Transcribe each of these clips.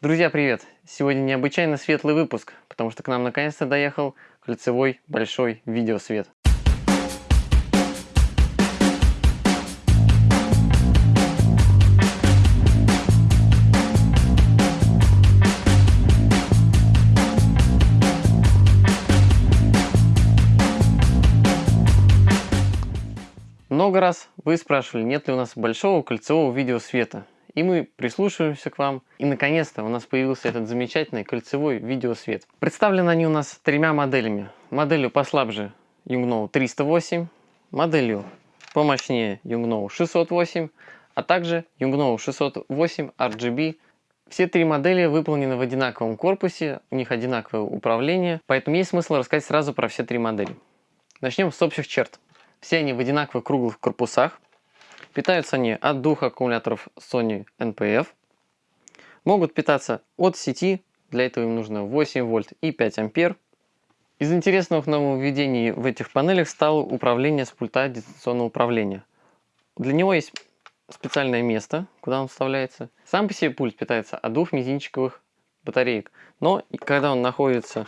Друзья, привет! Сегодня необычайно светлый выпуск, потому что к нам наконец-то доехал кольцевой большой видеосвет. Много раз вы спрашивали, нет ли у нас большого кольцевого видеосвета. И мы прислушиваемся к вам. И наконец-то у нас появился этот замечательный кольцевой видеосвет. Представлены они у нас тремя моделями. Моделью послабже Yungno 308, моделью помощнее Yungno 608, а также Yungno 608 RGB. Все три модели выполнены в одинаковом корпусе, у них одинаковое управление, поэтому есть смысл рассказать сразу про все три модели. Начнем с общих черт. Все они в одинаковых круглых корпусах. Питаются они от двух аккумуляторов Sony NPF. Могут питаться от сети, для этого им нужно 8 вольт и 5 ампер. Из интересных нововведений в этих панелях стало управление с пульта дистанционного управления. Для него есть специальное место, куда он вставляется. Сам по себе пульт питается от двух мизинчиковых батареек. Но когда он находится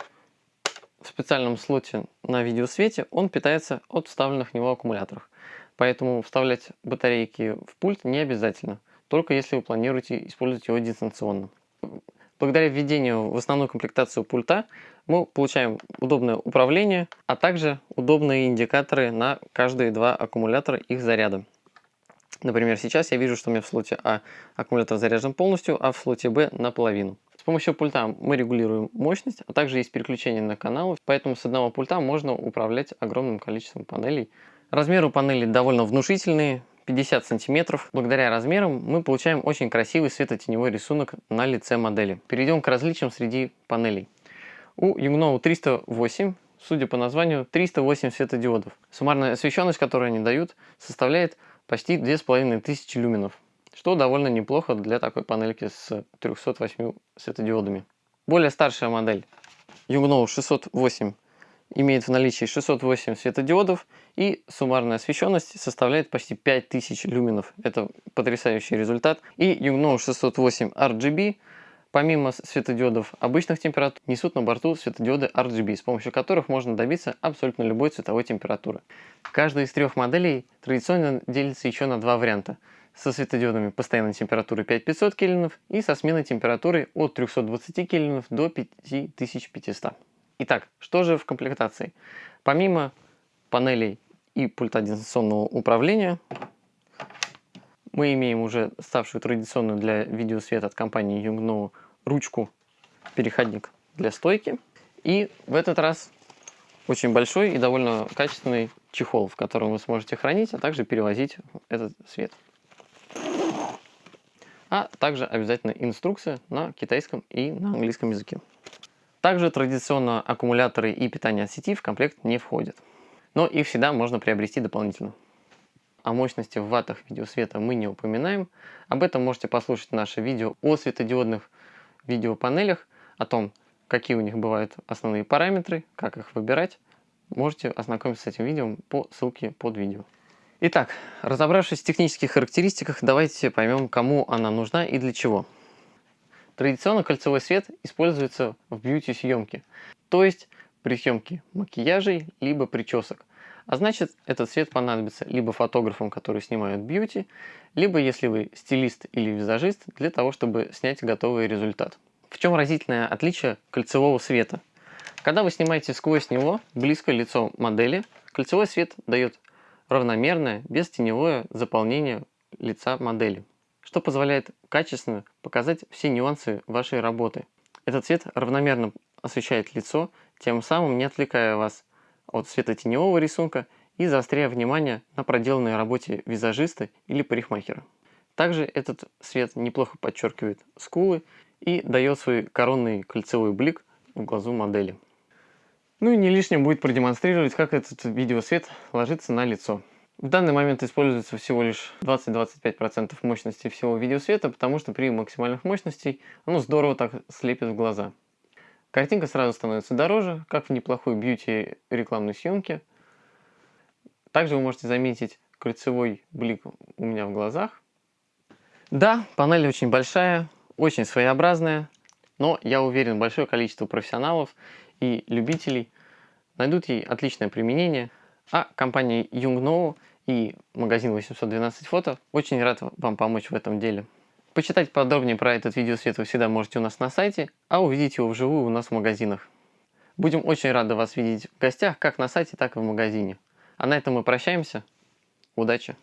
в специальном слоте на видеосвете, он питается от вставленных в него аккумуляторов. Поэтому вставлять батарейки в пульт не обязательно, только если вы планируете использовать его дистанционно. Благодаря введению в основную комплектацию пульта мы получаем удобное управление, а также удобные индикаторы на каждые два аккумулятора их заряда. Например, сейчас я вижу, что у меня в слоте А аккумулятор заряжен полностью, а в слоте Б наполовину. С помощью пульта мы регулируем мощность, а также есть переключение на каналы, поэтому с одного пульта можно управлять огромным количеством панелей. Размеры у панелей довольно внушительные, 50 сантиметров. Благодаря размерам мы получаем очень красивый светотеневой рисунок на лице модели. Перейдем к различиям среди панелей. У Yungno 308, судя по названию, 308 светодиодов. Суммарная освещенность, которую они дают, составляет почти 2500 люменов, что довольно неплохо для такой панельки с 308 светодиодами. Более старшая модель Yungno 608 имеет в наличии 608 светодиодов и суммарная освещенность составляет почти 5000 люменов. Это потрясающий результат. И Yungno 608 RGB помимо светодиодов обычных температур несут на борту светодиоды RGB, с помощью которых можно добиться абсолютно любой цветовой температуры. Каждая из трех моделей традиционно делится еще на два варианта со светодиодами постоянной температуры 5500 кельвинов и со сменой температуры от 320 кельвинов до 5500. Итак, что же в комплектации? Помимо панелей и пульта дистанционного управления, мы имеем уже ставшую традиционную для видеосвета от компании Yungno ручку, переходник для стойки. И в этот раз очень большой и довольно качественный чехол, в котором вы сможете хранить, а также перевозить этот свет. А также обязательно инструкция на китайском и на английском языке. Также традиционно аккумуляторы и питание от сети в комплект не входят. Но их всегда можно приобрести дополнительно. О мощности в ваттах видеосвета мы не упоминаем. Об этом можете послушать наше видео о светодиодных видеопанелях, о том, какие у них бывают основные параметры, как их выбирать. Можете ознакомиться с этим видео по ссылке под видео. Итак, разобравшись в технических характеристиках, давайте поймем, кому она нужна и для чего. Традиционно кольцевой свет используется в бьюти-съемке, то есть при съемке макияжей либо причесок. А значит, этот свет понадобится либо фотографам, которые снимают бьюти, либо если вы стилист или визажист, для того, чтобы снять готовый результат. В чем разительное отличие кольцевого света? Когда вы снимаете сквозь него, близко лицо модели, кольцевой свет дает равномерное, бестеневое заполнение лица модели что позволяет качественно показать все нюансы вашей работы. Этот цвет равномерно освещает лицо, тем самым не отвлекая вас от светотеневого рисунка и заостряя внимание на проделанной работе визажиста или парикмахера. Также этот свет неплохо подчеркивает скулы и дает свой коронный кольцевой блик в глазу модели. Ну и не лишним будет продемонстрировать, как этот видеосвет ложится на лицо. В данный момент используется всего лишь 20-25% мощности всего видеосвета, потому что при максимальных мощностях оно здорово так слепит в глаза. Картинка сразу становится дороже, как в неплохой бьюти рекламной съемке. Также вы можете заметить кольцевой блик у меня в глазах. Да, панель очень большая, очень своеобразная. Но я уверен, большое количество профессионалов и любителей найдут ей отличное применение. А компания Yungno и магазин 812 фото очень рад вам помочь в этом деле. Почитать подробнее про этот видеосвет вы всегда можете у нас на сайте, а увидеть его вживую у нас в магазинах. Будем очень рады вас видеть в гостях как на сайте, так и в магазине. А на этом мы прощаемся. Удачи!